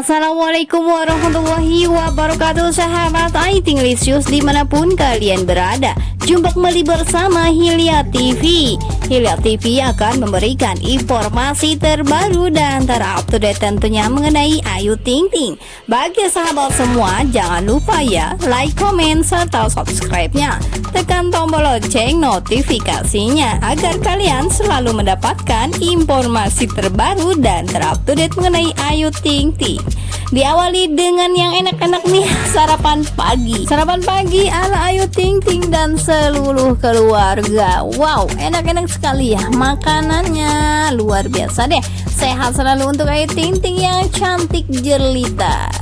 Assalamualaikum warahmatullahi wabarakatuh. Sahabat Aiting Lisius di mana pun kalian berada. Jumpa kembali bersama Hilya TV Hilya TV akan memberikan informasi terbaru dan terupdate tentunya mengenai Ayu Ting Ting Bagi sahabat semua jangan lupa ya like, komen, serta subscribe-nya. Tekan tombol lonceng notifikasinya Agar kalian selalu mendapatkan informasi terbaru dan terupdate mengenai Ayu Ting Ting Diawali dengan yang enak-enak nih sarapan pagi. Sarapan pagi ala Ayu Ting Ting dan seluruh keluarga. Wow enak-enak sekali ya makanannya. Luar biasa deh. Sehat selalu untuk Ayu Ting Ting yang cantik jelita.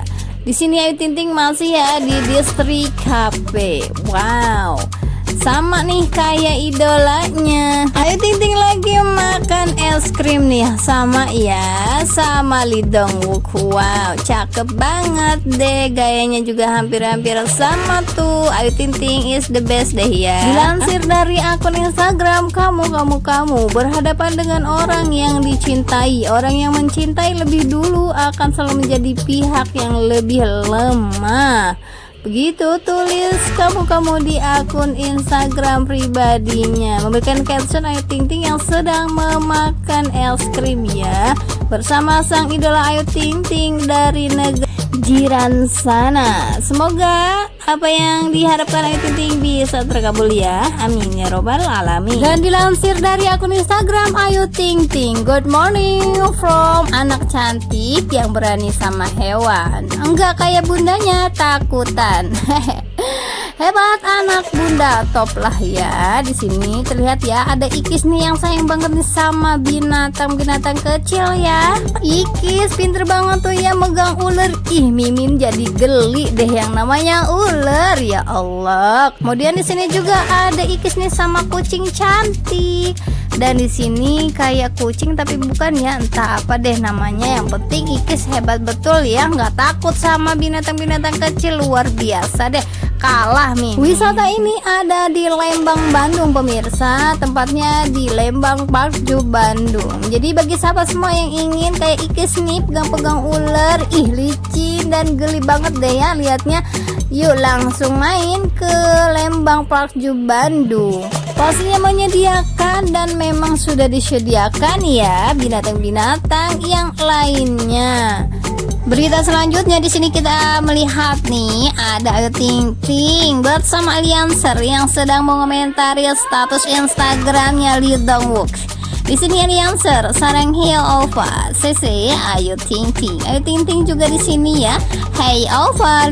Di sini Ayu Ting Ting masih ya di distrik HP Wow sama nih kayak idolanya. Ayo Ting Ting lagi makan es krim nih. Sama ya sama Lidong Wook. Wow cakep banget deh. Gayanya juga hampir-hampir sama tuh. Ayu Ting Ting is the best deh ya. Dilansir dari akun Instagram kamu kamu kamu berhadapan dengan orang yang dicintai. Orang yang mencintai lebih dulu akan selalu menjadi pihak yang lebih lemah Begitu tulis kamu-kamu di akun Instagram pribadinya. Memberikan caption Ayu Ting Ting yang sedang memakan es krim ya. Bersama sang idola Ayu Ting Ting dari negara jiran sana Semoga apa yang diharapkan Ayu Ting bisa terkabul ya? Amin ya robbal alamin. Dan dilansir dari akun Instagram Ayu Ting Ting. Good morning from anak cantik yang berani sama hewan. Enggak kayak bundanya takutan. Hebat anak bunda top lah ya. Di sini terlihat ya ada Ikis nih yang sayang banget nih sama binatang-binatang kecil ya. Ikis pinter banget tuh ya megang ular. Ih Mimin jadi geli deh yang namanya ular ya Allah. Kemudian di sini juga ada Ikis nih sama kucing cantik. Dan di sini kayak kucing tapi bukan ya. Entah apa deh namanya. Yang penting Ikis hebat betul ya. Nggak takut sama binatang-binatang kecil. Luar biasa deh. Kalah nih wisata ini ada di Lembang Bandung pemirsa. Tempatnya di Lembang Park Ju Bandung. Jadi bagi sahabat semua yang ingin kayak Ikis nih pegang-pegang ular. Ih licin dan geli banget deh ya liatnya yuk langsung main ke Lembang Park Ju Bandung pastinya menyediakan dan memang sudah disediakan ya binatang-binatang yang lainnya Berita selanjutnya di sini kita melihat nih ada Ayu Ting Ting bersama Alianser yang sedang mengomentari status Instagramnya Lee Dong. Di sini Alianser, Sarang Hill Ova, CC, Ayu Ting Ting. Ayu Ting Ting juga di sini ya. Hey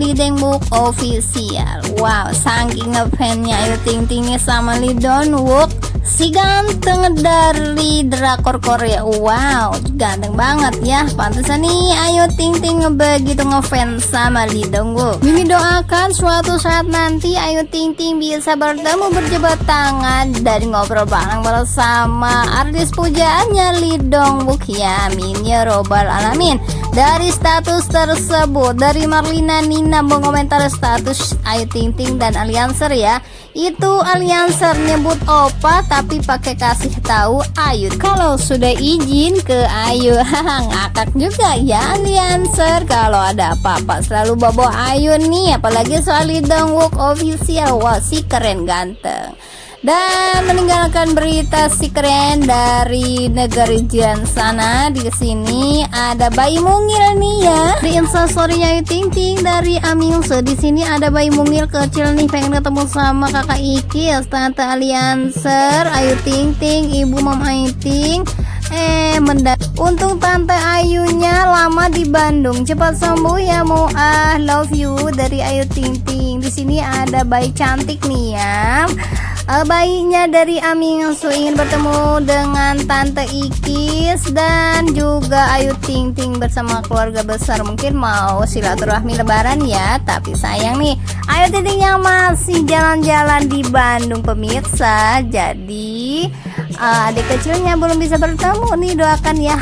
Lee Dong Wook official. Wow, saking ngefansnya Ayu Ting Ting sama Lee Dong Wook si ganteng dari drakor Korea. Wow ganteng banget ya. Pantesan nih ayo ting ting begitu ngefans sama Lee Dong Mimi doakan suatu saat nanti ayo ting ting bisa bertemu berjabat tangan dan ngobrol bareng bersama artis pujaannya Lee Dong ya amin ya robbal alamin dari status tersebut dari Marlina Nina mengomentar status Ayu Ting Ting dan Alianser ya. Itu Alianser nyebut opa tapi pakai kasih tahu Ayu. Kalau sudah izin ke Ayu ngakak juga ya Alianser kalau ada apa-apa selalu bawa Ayu nih apalagi soal Wook official. Wah si keren ganteng dan meninggalkan berita si keren dari negeri jiran sana. Di sini ada bayi mungil nih ya. Di instastorynya Ting Ting dari Amilse di sini ada bayi mungil kecil nih. Pengen ketemu sama kakak Ikis tante Alianser. Ayu Ting Ting ibu Mam Ayu Ting. Eh mendak Untung tante Ayunya lama di Bandung. Cepat sembuh ya mau ah love you dari Ayu Ting Ting. Di sini ada bayi cantik nih ya uh, bayinya dari Aming Su ingin bertemu dengan Tante Ikis dan juga Ayu Ting Ting bersama keluarga besar. Mungkin mau silaturahmi lebaran ya tapi sayang nih. Ayu Ting Ting yang masih jalan-jalan di Bandung pemirsa. Jadi uh, adik kecilnya belum bisa bertemu nih doakan ya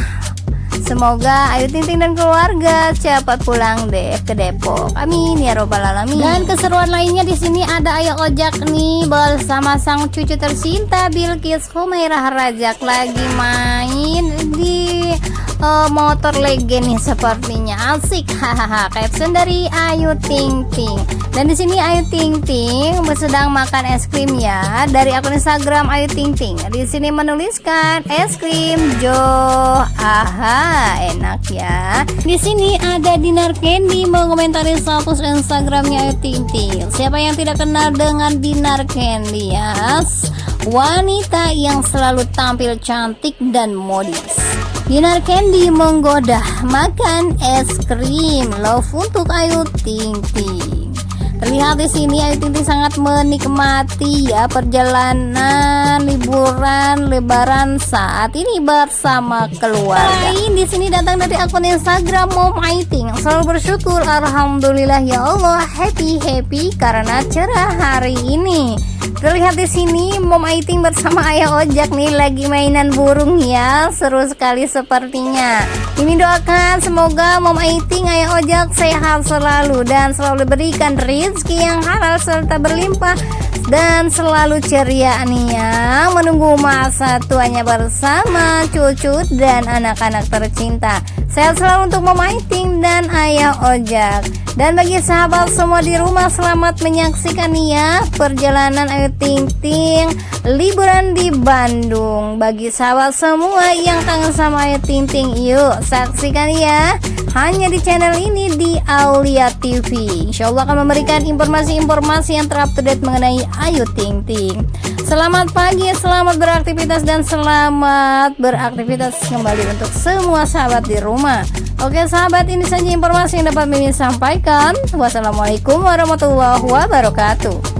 Semoga Ayu Ting Ting dan keluarga cepat pulang deh ke Depok. Amin ya robbal alamin. Dan keseruan lainnya di sini ada Ayu Ojak nih bersama sang cucu tercinta Bilkis Humairah Rajak lagi main di uh, motor legend nih sepertinya. Asik. Hahaha caption dari Ayu Ting Ting. Dan di sini Ayu Ting Ting sedang makan es krim ya dari akun Instagram Ayu Ting Ting. Di sini menuliskan es krim Jo. Aha enak ya. Di sini ada Dinar Candy mengomentari status Instagramnya Ayu Ting Ting. Siapa yang tidak kenal dengan Dinar Candy yes wanita yang selalu tampil cantik dan modis. Dinar Candy menggoda makan es krim love untuk Ayu Ting Ting. Terlihat di sini Ayu Ting Ting sangat menikmati ya perjalanan liburan lebaran saat ini bersama keluarga. Lain di sini datang dari akun Instagram Mom Ayu Ting. Selalu bersyukur alhamdulillah ya Allah happy happy karena cerah hari ini. Terlihat di sini Mom Aiting bersama Ayah Ojak nih lagi mainan burung ya. Seru sekali sepertinya. Ini doakan semoga Mom Aiting Ayah Ojak sehat selalu dan selalu diberikan rezeki yang halal serta berlimpah dan selalu ceria ya menunggu masa tuanya bersama cucu dan anak-anak tercinta. Sehat selalu untuk Mom Aiting dan Ayah Ojak. Dan bagi sahabat semua di rumah selamat menyaksikan ya perjalanan Ayu Ting Ting liburan di Bandung. Bagi sahabat semua yang kangen sama Ayu Ting Ting, yuk saksikan ya hanya di channel ini di Aulia TV. Insya Allah akan memberikan informasi-informasi yang terupdate mengenai Ayu Ting Ting. Selamat pagi, selamat beraktivitas dan selamat beraktivitas kembali untuk semua sahabat di rumah. Oke sahabat ini saja informasi yang dapat Mimin sampaikan. Wassalamualaikum warahmatullahi wabarakatuh.